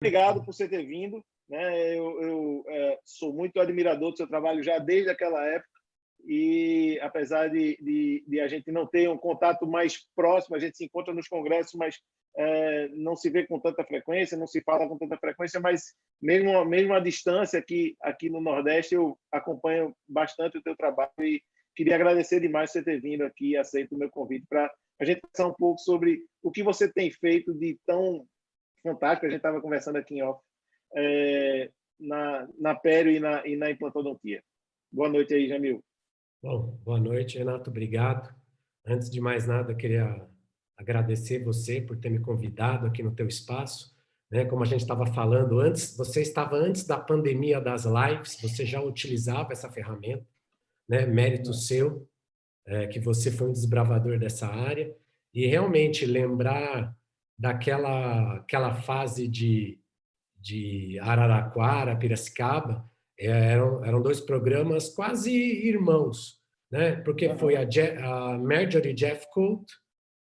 Obrigado por você ter vindo. Né? Eu, eu é, sou muito admirador do seu trabalho já desde aquela época e apesar de, de, de, a gente não ter um contato mais próximo, a gente se encontra nos congressos, mas é, não se vê com tanta frequência, não se fala com tanta frequência, mas mesmo, mesmo à distância aqui, aqui no Nordeste, eu acompanho bastante o teu trabalho e queria agradecer demais você ter vindo aqui e aceito o meu convite para a gente pensar um pouco sobre o que você tem feito de tão fantástico, a gente estava conversando aqui em off, é, na, na pério e na, e na implantodontia. Boa noite aí, Jamil. Bom, boa noite, Renato, obrigado. Antes de mais nada, queria agradecer você por ter me convidado aqui no teu espaço. Né? Como a gente estava falando antes, você estava antes da pandemia das lives, você já utilizava essa ferramenta, né? mérito seu, é, que você foi um desbravador dessa área, e realmente lembrar daquela aquela fase de, de Araraquara, Piracicaba, é, eram, eram dois programas quase irmãos, né? porque foi a, Je a Marjorie Jeffcoat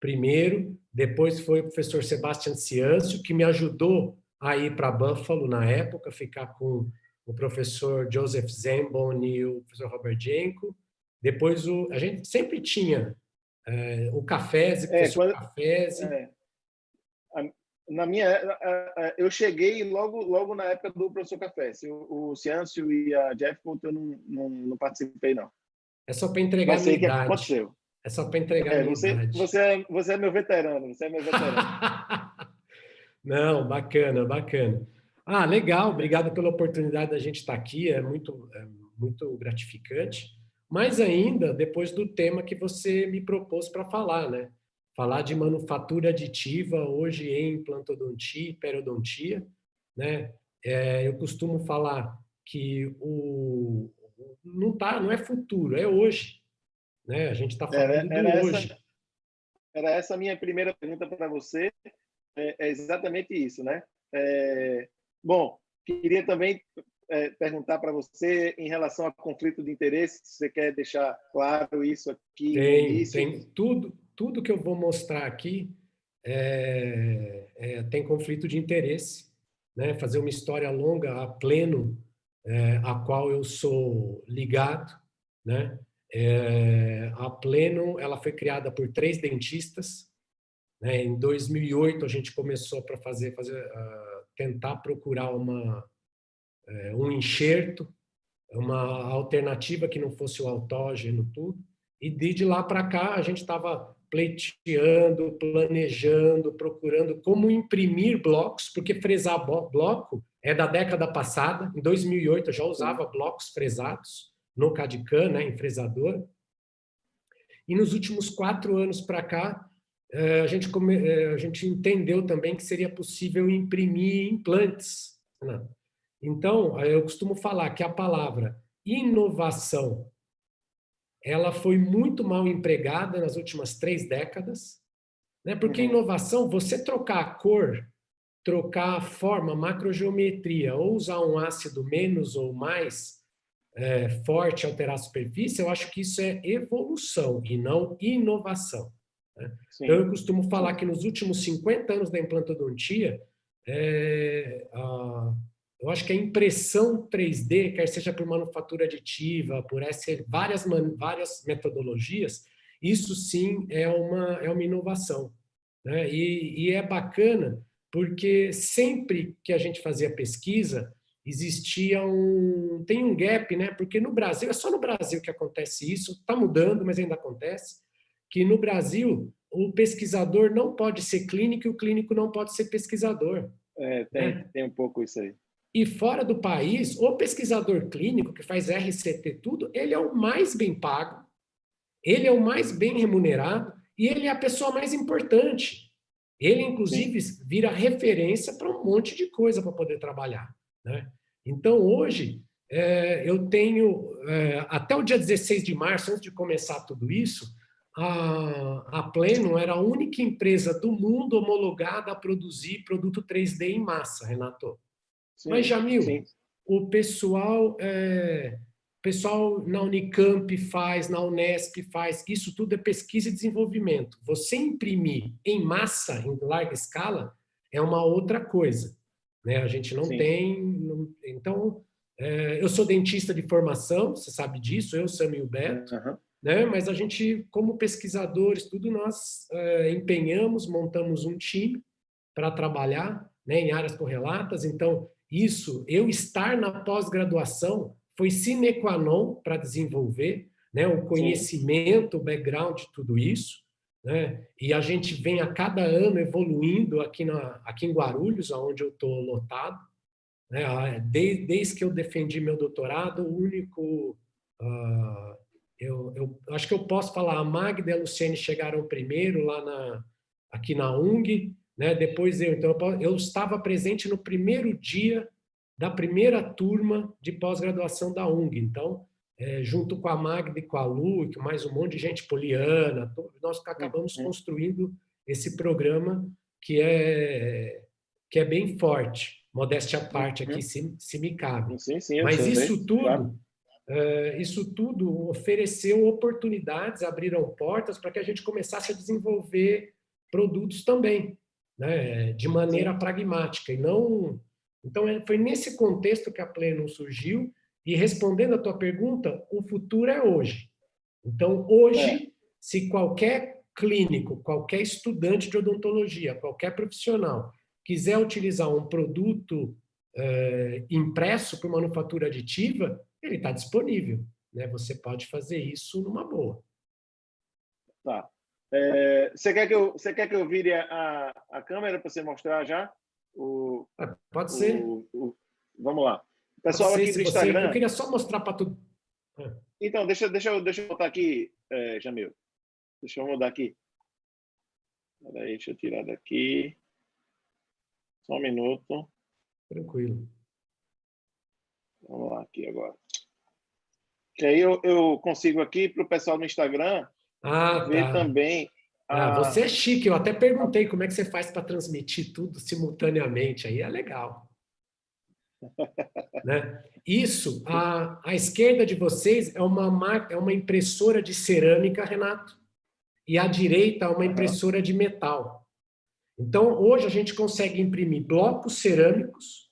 primeiro, depois foi o professor Sebastian Ciancio, que me ajudou a ir para Buffalo na época, ficar com o professor Joseph Zembon e o professor Robert Jenko. Depois, o, a gente sempre tinha é, o Cafés, o é, professor é, quando, Cafés. É, na minha, eu cheguei logo, logo na época do professor Café. O, o Ciancio e a Jeff eu não, não, não participei, não. É só para entregar a minha idade. aconteceu. É só para entregar é, a minha você, idade. Você é, você é meu veterano, você é meu veterano. não, bacana, bacana. Ah, legal, obrigado pela oportunidade da gente estar aqui, é muito, é muito gratificante. Mais ainda, depois do tema que você me propôs para falar, né? Falar de manufatura aditiva hoje em implantodontia e periodontia. Né? É, eu costumo falar que o, não, tá, não é futuro, é hoje. Né? A gente está falando era, era hoje. Essa, era essa a minha primeira pergunta para você. É, é, exatamente isso. Né? É, bom, queria também é, perguntar para você em relação ao conflito de interesse, se você quer deixar claro isso aqui. Tem, tem tudo, tudo que eu vou mostrar aqui é, é, tem conflito de interesse, né? fazer uma história longa a pleno, é, a qual eu sou ligado. Né? É, a pleno ela foi criada por três dentistas. Né? Em 2008 a gente começou para fazer, fazer uh, tentar procurar uma, uh, um enxerto, uma alternativa que não fosse o autógeno, tudo. E de lá para cá a gente estava pleiteando, planejando, procurando como imprimir blocos, porque fresar bloco é da década passada. Em 2008 eu já usava blocos fresados no CAD-CAM, né, em fresador. E nos últimos quatro anos para cá, eh, a gente, eh, a gente entendeu também que seria possível imprimir implantes. Né? Então, eu costumo falar que a palavra inovação ela foi muito mal empregada nas últimas três décadas, né? porque uhum. inovação, você trocar a cor, trocar a forma, macrogeometria, ou usar um ácido menos ou mais é, forte, alterar a superfície, eu acho que isso é evolução e não inovação. Né? Então, eu costumo falar que nos últimos 50 anos da implantodontia, é, a, eu acho que a impressão 3D, quer seja por manufatura aditiva, por essa, várias, várias metodologias, isso sim é uma, é uma inovação. Né? E, e é bacana porque sempre que a gente fazia pesquisa, existia um... tem um gap, né? porque no Brasil, é só no Brasil que acontece isso, está mudando, mas ainda acontece, que no Brasil o pesquisador não pode ser clínico e o clínico não pode ser pesquisador. É, tem, né? tem um pouco isso aí. E fora do país, o pesquisador clínico que faz RCT tudo, ele é o mais bem pago, ele é o mais bem remunerado e ele é a pessoa mais importante. Ele, inclusive, vira referência para um monte de coisa para poder trabalhar. Né? Então, hoje, é, eu tenho, é, até o dia 16 de março, antes de começar tudo isso, a, a Pleno era a única empresa do mundo homologada a produzir produto 3D em massa, Renato. Sim, Mas, Jamil, sim. o pessoal, é, pessoal na Unicamp faz, na Unesp faz, isso tudo é pesquisa e desenvolvimento. Você imprimir em massa, em larga escala, é uma outra coisa. Né? A gente não Sim. tem... Não, então, é, eu sou dentista de formação, você sabe disso, eu, Sam e o Beto, uhum. né? mas a gente, como pesquisadores, tudo nós é, empenhamos, montamos um time para trabalhar né, em áreas correlatas. Então, isso, eu estar na pós-graduação foi sine qua non para desenvolver né, o conhecimento, Sim. o background de tudo isso. Né? E a gente vem a cada ano evoluindo aqui, na, aqui em Guarulhos, onde eu estou lotado. Né? Desde, desde, que eu defendi meu doutorado, o único... Uh, eu, eu, acho que eu posso falar, a Magda e a Luciene chegaram primeiro lá na, aqui na UNG, né? depois eu, então eu, eu estava presente no primeiro dia da primeira turma de pós-graduação da UNG. Então, é, junto com a Magda e com a Lu, e com mais um monte de gente poliana, nós acabamos uhum. construindo esse programa que é, que é bem forte, modéstia à parte aqui, uhum. se, se me cabe. Sim, sim, Mas isso tudo, claro. é, isso tudo ofereceu oportunidades, abriram portas para que a gente começasse a desenvolver produtos também, né, de maneira pragmática, e não... Então, é, foi nesse contexto que a Pleno surgiu, e respondendo a tua pergunta, o futuro é hoje. Então, hoje, é. se qualquer clínico, qualquer estudante de odontologia, qualquer profissional quiser utilizar um produto é, impresso por manufatura aditiva, ele está disponível. Né? Você pode fazer isso numa boa. Tá. É, você, quer que eu, você quer que eu vire a, a câmera para você mostrar já? O, é, pode o, ser. O, vamos lá. Pessoal aqui do Instagram... Você, eu queria só mostrar para tudo. É. Então, deixa, deixa, eu, deixa eu botar aqui, é, Jamil. Deixa eu mudar aqui. Peraí, deixa eu tirar daqui. Só um minuto. Tranquilo. Vamos lá aqui agora. Que aí eu, eu consigo aqui para o pessoal no Instagram ah, ver tá. também. Ah, você é chique. Eu até perguntei como é que você faz para transmitir tudo simultaneamente. Aí é legal. Né? Isso, a, a esquerda de vocês é uma, é uma impressora de cerâmica, Renato, e a direita é uma impressora de metal. Então, hoje a gente consegue imprimir blocos cerâmicos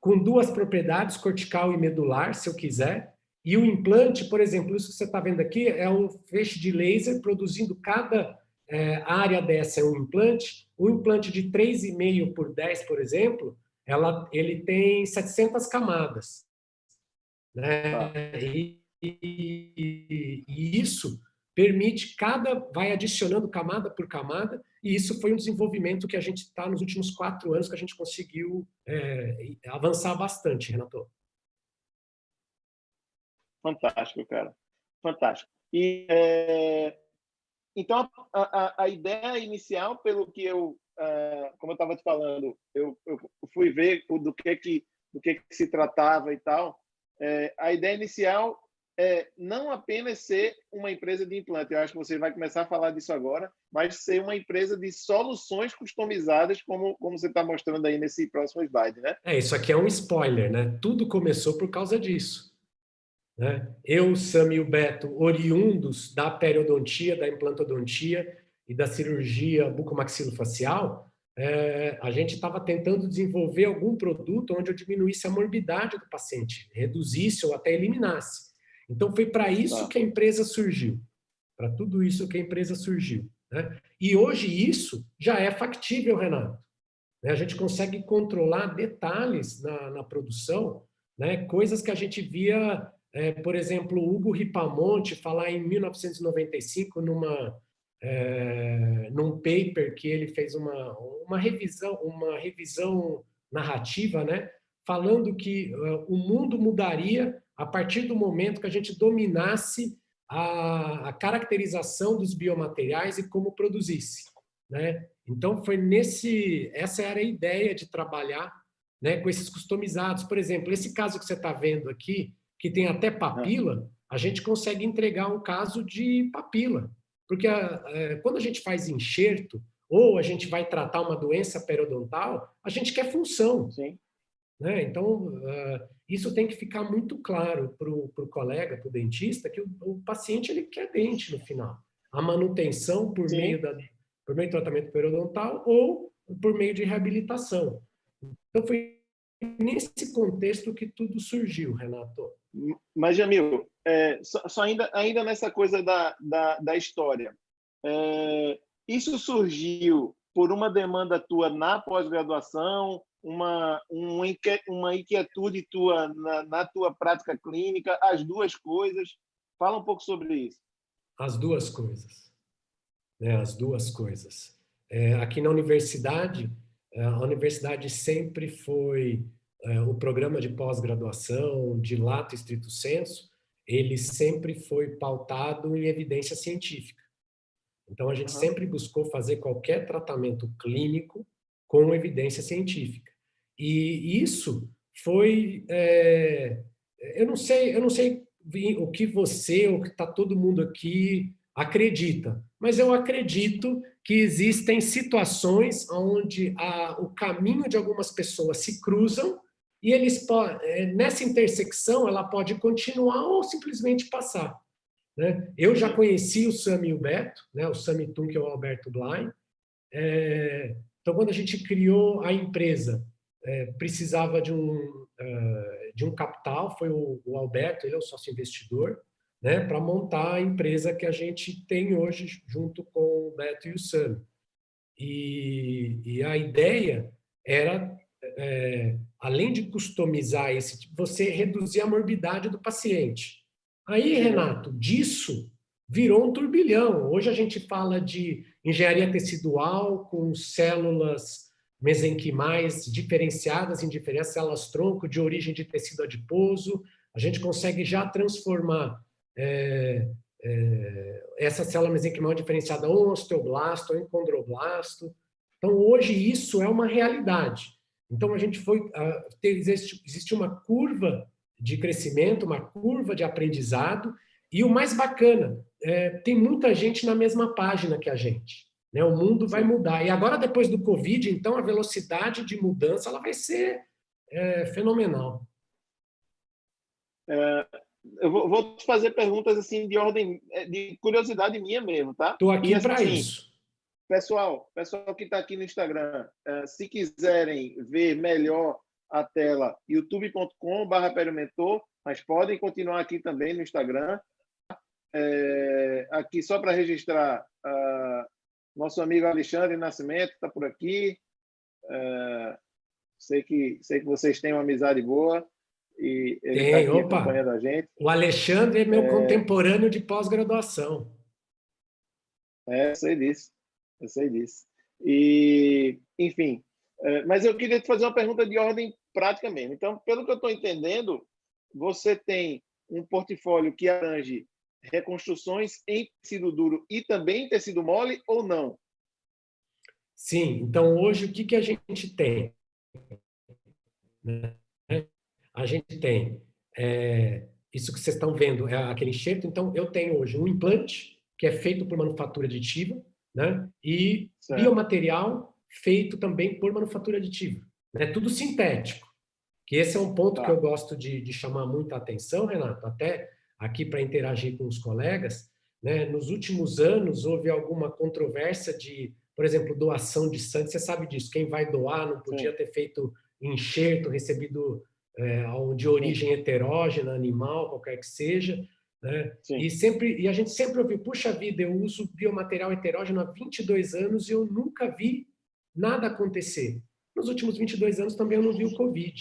com duas propriedades, cortical e medular, se eu quiser, e o implante, por exemplo, isso que você está vendo aqui é um feixe de laser produzindo cada é, área dessa é um implante. Um implante de 3,5 por 10, por exemplo, ela, ele tem 700 camadas. Né? Ah. E, e, e, isso permite, cada vai adicionando camada por camada, e isso foi um desenvolvimento que a gente está nos últimos quatro anos que a gente conseguiu é, avançar bastante, Renato. Fantástico, cara. Fantástico. E, é, então, a, a, a, ideia inicial, pelo que eu ah, como eu estava te falando, eu, eu, fui ver do que que do que, que se tratava e tal. É, a ideia inicial é não apenas ser uma empresa de implante, eu acho que você vai começar a falar disso agora, mas ser uma empresa de soluções customizadas, como, como você está mostrando aí nesse próximo slide, né? É, isso aqui é um spoiler, né? Tudo começou por causa disso. Né? Eu, Sam e o Beto, oriundos da periodontia, da implantodontia, e da cirurgia bucomaxilofacial, é, a gente estava tentando desenvolver algum produto onde eu diminuísse a morbidade do paciente, reduzisse ou até eliminasse. Então, foi para isso que a empresa surgiu, para tudo isso que a empresa surgiu. Né? E hoje isso já é factível, Renato. Né? A gente consegue controlar detalhes na, na produção, né? coisas que a gente via, é, por exemplo, Hugo Ripamonte falar em 1995 numa é, num paper que ele fez uma, uma revisão, uma revisão narrativa, né, falando que uh, o mundo mudaria a partir do momento que a gente dominasse a, a caracterização dos biomateriais e como produzisse, né? Então foi nesse, essa era a ideia de trabalhar, né, com esses customizados. Por exemplo, esse caso que você está vendo aqui, que tem até papila, a gente consegue entregar um caso de papila, porque a, é, quando a gente faz enxerto, ou a gente vai tratar uma doença periodontal, a gente quer função. Sim. Né? Então, uh, isso tem que ficar muito claro para o colega, para o dentista, que o, o, paciente ele quer dente no final. A manutenção por meio, da, por meio do tratamento periodontal ou por meio de reabilitação. Então, foi nesse contexto que tudo surgiu, Renato. Mas, Jamil, é, só, só, ainda, ainda nessa coisa da, da, da história, é, isso surgiu por uma demanda tua na pós-graduação, uma, uma inquietude tua na, na tua prática clínica, as duas coisas? Fala um pouco sobre isso. As duas coisas. Né, as duas coisas. É, aqui na universidade, a universidade sempre foi é, o programa de pós-graduação, de lato estrito senso, ele sempre foi pautado em evidência científica. Então, a gente uhum. sempre buscou fazer qualquer tratamento clínico com evidência científica. E isso foi... É, eu não sei, eu não sei o que você, ou que está todo mundo aqui acredita, mas eu acredito que existem situações onde a, o caminho de algumas pessoas se cruzam e eles é, nessa intersecção ela pode continuar ou simplesmente passar. Né? Eu já conheci o Sami e o Beto, né? o Sami que é o Alberto Blain. É, então, quando a gente criou a empresa, é, precisava de um, uh, de um capital, foi o, o Alberto, ele é o sócio investidor, né, para montar a empresa que a gente tem hoje junto com o Beto e o Sam. E, e a ideia era, é, além de customizar esse você reduzir a morbidade do paciente. Aí, Renato, disso virou um turbilhão. Hoje a gente fala de engenharia tecidual com células mesenquimais diferenciadas em diferentes células tronco de origem de tecido adiposo. A gente consegue já transformar é, é, essa célula mesenquimal diferenciada ou osteoblasto ou em condroblasto. Então, hoje isso é uma realidade. Então, a gente foi... existe, existe uma curva de crescimento, uma curva de aprendizado, e o mais bacana, é, tem muita gente na mesma página que a gente. Né? O mundo vai mudar. E agora, depois do Covid, então, a velocidade de mudança ela vai ser é, fenomenal. É, eu vou, vou, te fazer perguntas assim de ordem é, de curiosidade minha mesmo, tá? Estou aqui assim, para isso. Pessoal, pessoal que está aqui no Instagram, é, se quiserem ver melhor a tela, youtube.com/barra Perimentor, mas podem continuar aqui também no Instagram. É, aqui só para registrar, uh, nosso amigo Alexandre Nascimento está por aqui. Uh, sei que sei que vocês têm uma amizade boa. E ele Tem, tá opa. acompanhando a gente. O Alexandre é meu é... contemporâneo de pós-graduação. É, eu sei disso. Eu sei disso. E, enfim, é, mas eu queria te fazer uma pergunta de ordem prática mesmo. Então, pelo que eu estou entendendo, você tem um portfólio que abrange reconstruções em tecido duro e também em tecido mole ou não? Sim. Então, hoje, o que, que a gente tem? Né? a gente tem é, isso que vocês estão vendo, é aquele enxerto. Então, eu tenho hoje um implante, que é feito por manufatura aditiva, né? e certo. biomaterial feito também por manufatura aditiva. É tudo sintético. Que esse é um ponto tá. que eu gosto de, de chamar muita atenção, Renato, até aqui para interagir com os colegas. Né? Nos últimos anos, houve alguma controvérsia de, por exemplo, doação de sangue. Você sabe disso, quem vai doar não podia Sim. ter feito enxerto, recebido é, de origem heterógena, animal, qualquer que seja. Né? E, sempre, e a gente sempre ouviu, puxa vida, eu uso biomaterial heterógeno há 22 anos e eu nunca vi nada acontecer. Nos últimos 22 anos também eu não vi o Covid.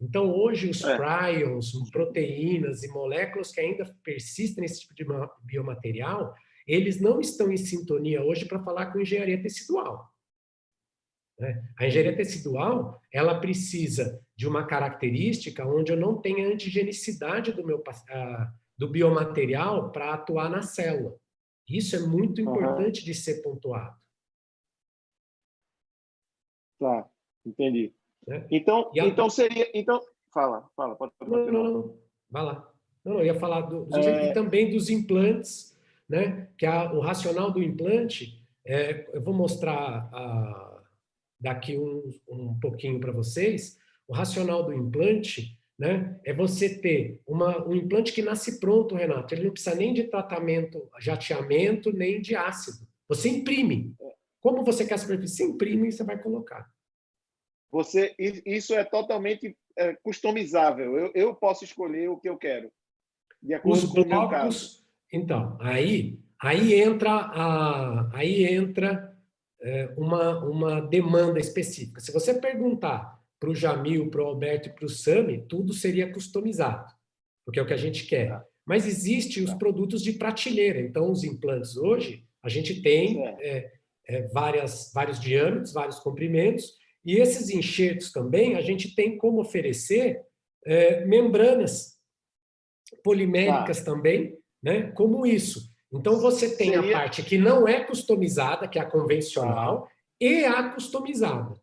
Então, hoje, os é. prions, proteínas e moléculas que ainda persistem nesse tipo de biomaterial, eles não estão em sintonia hoje para falar com engenharia tecidual. Né? A engenharia tecidual, ela precisa de uma característica onde eu não tenha antigenicidade do, meu, do biomaterial para atuar na célula. Isso é muito importante uhum. de ser pontuado. Tá, entendi. É. Então, a... então seria... Então, fala, fala, pode, pode não, não, não, vai lá. Não, eu ia falar do, é... e também dos implantes, né? que a, o racional do implante, é, eu vou mostrar a, daqui um, um pouquinho para vocês, o racional do implante né, é você ter uma, um implante que nasce pronto, Renato. Ele não precisa nem de tratamento, jateamento, nem de ácido. Você imprime. Como você quer a superfície? Você imprime e você vai colocar. Você, isso é totalmente é, customizável. Eu, eu posso escolher o que eu quero, de acordo Os com o meu blocos, caso. então, aí, aí entra, a, aí entra é, uma, uma demanda específica. Se você perguntar para o Jamil, para o Alberto e para o Sami, tudo seria customizado, porque é o que a gente quer. Tá. Mas existem os tá. produtos de prateleira. Então, os implantes hoje, a gente tem é, é, várias, vários diâmetros, vários comprimentos, e esses enxertos também, a gente tem como oferecer é, membranas poliméricas ah. também, né? como isso. Então, você tem Seria... a parte que não é customizada, que é a convencional, e a customizada.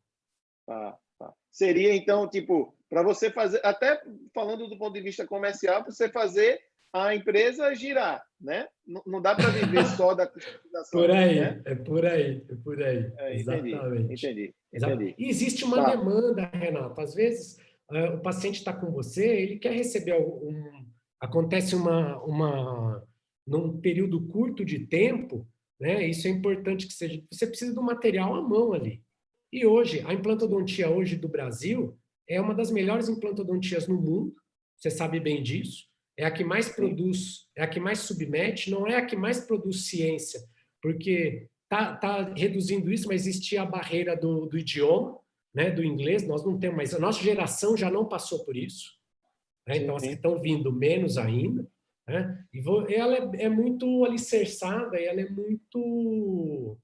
Ah, tá. Seria, então, tipo, para você fazer, até falando do ponto de vista comercial, você fazer a empresa girar, né? Não, não dá para viver só da customização. Por aí, né? é por aí, é por aí. É, entendi, Exatamente. Entendi, entendi. E existe uma tá. demanda, Renato. Às vezes, uh, o paciente está com você, ele quer receber um... Acontece uma, uma... Num período curto de tempo, né? Isso é importante que seja... Você precisa do material à mão ali. E hoje, a implantodontia hoje do Brasil é uma das melhores implantodontias no mundo. Você sabe bem disso é a que mais produz, é a que mais submete, não é a que mais produz ciência, porque tá, tá reduzindo isso, mas existia a barreira do, do idioma, né, do inglês, nós não temos mais, a nossa geração já não passou por isso, né, então as que estão vindo menos ainda, né, e vou, ela é, é, muito alicerçada, e ela é muito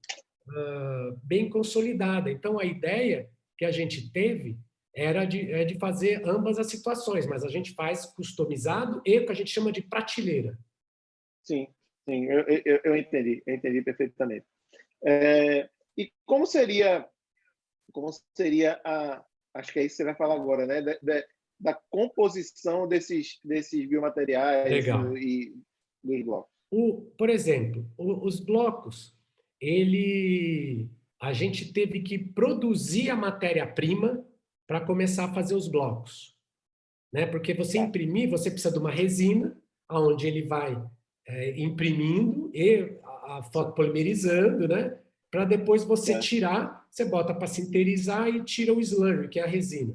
uh, bem consolidada, então a ideia que a gente teve era de, é de fazer ambas as situações, mas a gente faz customizado e o que a gente chama de prateleira. Sim, sim, eu, eu, eu entendi, eu entendi perfeitamente. É, e como seria, como seria a, acho que é isso que você vai falar agora, né, da, da, da composição desses, desses biomateriais Legal. e dos blocos? O, por exemplo, os blocos, ele, a gente teve que produzir a matéria-prima para começar a fazer os blocos. Né? Porque você imprimir, você precisa de uma resina, onde ele vai é, imprimindo e a, a foto polimerizando, né? para depois você é. tirar, você bota para sinterizar e tira o slurry, que é a resina.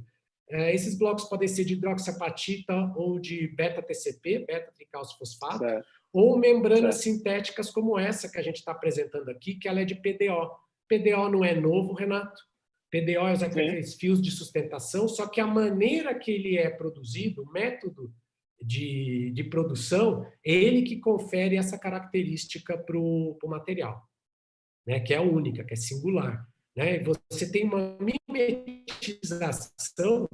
É, esses blocos podem ser de hidroxiapatita ou de beta-TCP, beta-tricalcifosfato, ou membranas sintéticas como essa que a gente está apresentando aqui, que ela é de PDO. PDO não é novo, Renato. PDO é aqueles fios de sustentação, só que a maneira que ele é produzido, o método de, de produção, é ele que confere essa característica para o material, né? que é única, que é singular. Né? Você tem uma mimetização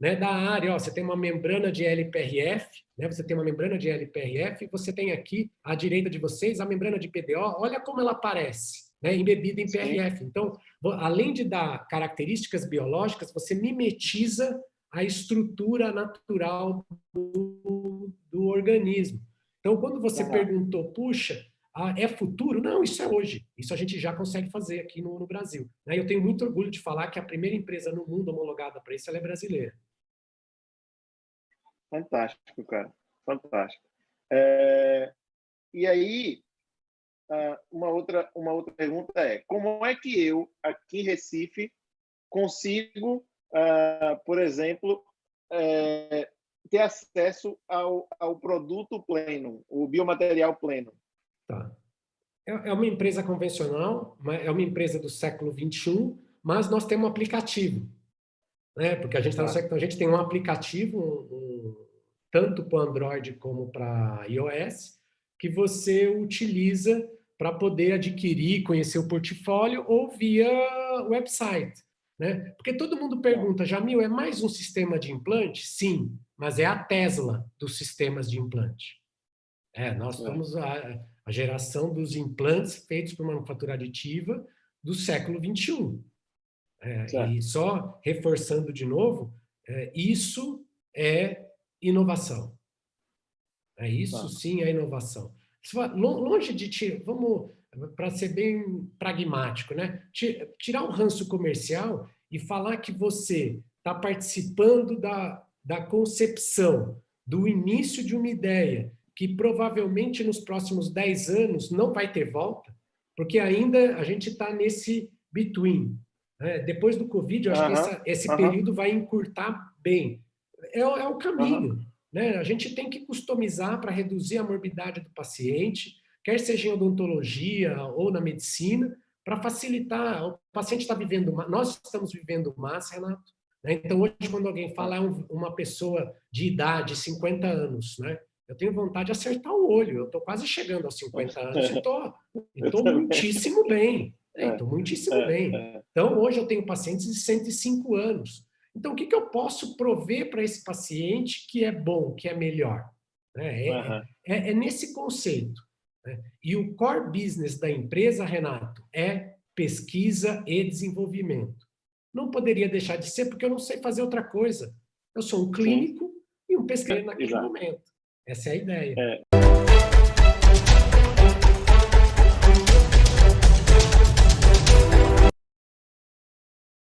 né, da área, ó, você tem uma membrana de LPRF, né, você tem uma membrana de LPRF, você tem aqui, à direita de vocês, a membrana de PDO, olha como ela aparece né, embebida em PRF. Então, além de dar características biológicas, você mimetiza a estrutura natural do, do organismo. Então, quando você perguntou, puxa, é futuro? Não, isso é hoje. Isso a gente já consegue fazer aqui no, no Brasil. Né? Eu tenho muito orgulho de falar que a primeira empresa no mundo homologada para isso é brasileira. Fantástico, cara. Fantástico. É... E aí, ah, uma outra uma outra pergunta é como é que eu aqui em Recife consigo, uh, por exemplo, é, ter acesso ao, ao produto pleno, o biomaterial pleno? Tá. É, é uma empresa convencional, é uma empresa do século 21, mas nós temos um aplicativo, né? Porque a gente tá no tá. século, a gente tem um aplicativo um, um, tanto para Android como para iOS que você utiliza para poder adquirir, conhecer o portfólio ou via website. Né? Porque todo mundo pergunta, Jamil, é mais um sistema de implante? Sim, mas é a Tesla dos sistemas de implante. É, nós é. a, a geração dos implantes feitos por manufatura aditiva do século XXI. É, e só reforçando de novo, é, isso é inovação. É, isso tá. sim é inovação longe de tirar, vamos, para ser bem pragmático, né? tirar um ranço comercial e falar que você está participando da, da concepção, do início de uma ideia, que provavelmente nos próximos 10 anos não vai ter volta, porque ainda a gente está nesse between. Né? Depois do Covid, eu acho que essa, esse período vai encurtar bem. É, é o caminho. Né? A gente tem que customizar para reduzir a morbidade do paciente, quer seja em odontologia ou na medicina, para facilitar. O paciente está vivendo, nós estamos vivendo mais, Renato. Né? Então, hoje, quando alguém fala é uma pessoa de idade, 50 anos, né? Eu tenho vontade de acertar o olho. Eu estou quase chegando aos 50 anos e estou muitíssimo bem. Estou é, muitíssimo é, bem. É. Então, hoje eu tenho pacientes de 105 anos. Então, o que, que eu posso prover para esse paciente que é bom, que é melhor? É, uhum. é, é nesse conceito. Né? E o core business da empresa, Renato, é pesquisa e desenvolvimento. Não poderia deixar de ser, porque eu não sei fazer outra coisa. Eu sou um clínico Sim. e um pesquisador naquele Exato. momento. Essa é a ideia. É,